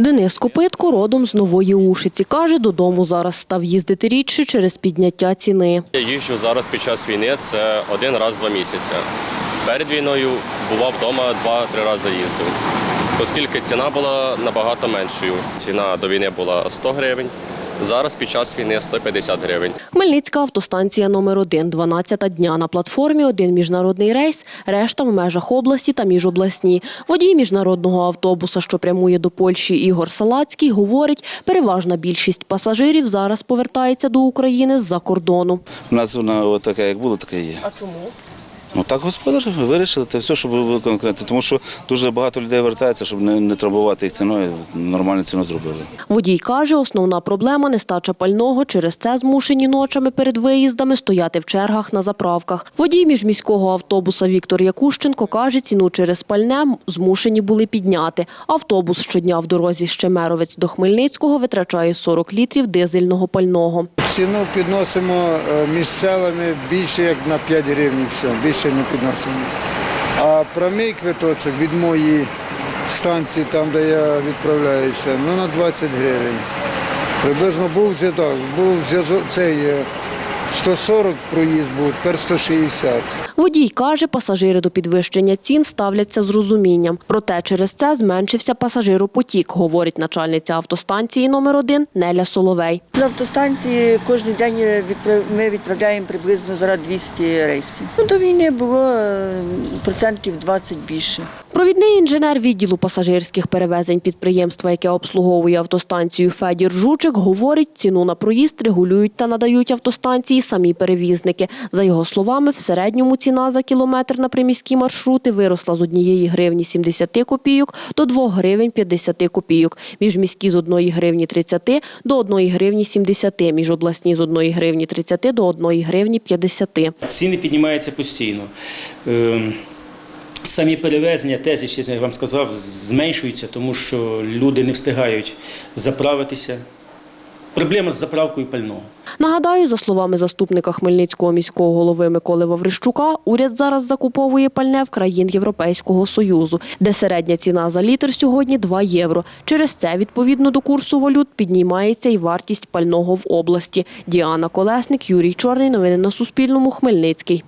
Денис Копитко родом з Нової Ушиці. Каже, додому зараз став їздити рідше через підняття ціни. Я їжджу зараз під час війни, це один раз два місяці. Перед війною бував вдома два-три рази їздив. Оскільки ціна була набагато меншою. Ціна до війни була 100 гривень, зараз під час війни 150 гривень. Хмельницька автостанція номер 1 12 дня. На платформі один міжнародний рейс, решта в межах області та міжобласні. Водій міжнародного автобуса, що прямує до Польщі Ігор Салацький, говорить, переважна більшість пасажирів зараз повертається до України з-за кордону. У нас вона така, як було, така і є. А чому? Ну так господарі вирішили, це все, щоб було конкретно. Тому що дуже багато людей вертається, щоб не, не трамбувати їх ціною, нормальну ціну зробили. Водій каже, основна проблема – нестача пального. Через це змушені ночами перед виїздами стояти в чергах на заправках. Водій міжміського автобуса Віктор Якущенко каже, ціну через пальне змушені були підняти. Автобус щодня в дорозі з Чемеровець до Хмельницького витрачає 40 літрів дизельного пального. Ціну підносимо е, місцевими більше як на 5 гривень, все, більше не підносимо. А прямий квиточок від моєї станції, там де я відправляюся, ну на 20 гривень. Приблизно був зв'язок, був зв'язок цей е, 140 проїзд був, тепер 160. Водій каже, пасажири до підвищення цін ставляться з розумінням. Проте через це зменшився пасажиропотік, говорить начальниця автостанції номер 1 Неля Соловей. З автостанції кожен день ми відправляємо приблизно зараз 200 рейсів. Ну, до війни було е, процентів 20 більше. Провідний інженер відділу пасажирських перевезень підприємства, яке обслуговує автостанцію Федір Жучик, говорить, ціну на проїзд регулюють та надають автостанції самі перевізники. За його словами, в середньому ціна за кілометр на приміські маршрути виросла з 1 гривні 70 копійок до 2 гривень 50 копійок. Міжміські з 1 гривні 30 до 1 гривні 70, міжобласні з 1 гривні 30 до 1 гривні 50. Ціни піднімаються постійно. Самі перевезення теж, ще я вам сказав, зменшуються, тому що люди не встигають заправитися. Проблема з заправкою пального. Нагадаю, за словами заступника Хмельницького міського голови Миколи Ваврищука, уряд зараз закуповує пальне в країн Європейського Союзу, де середня ціна за літр сьогодні 2 євро. Через це, відповідно до курсу валют, піднімається і вартість пального в області. Діана Колесник, Юрій Чорний. Новини на Суспільному. Хмельницький.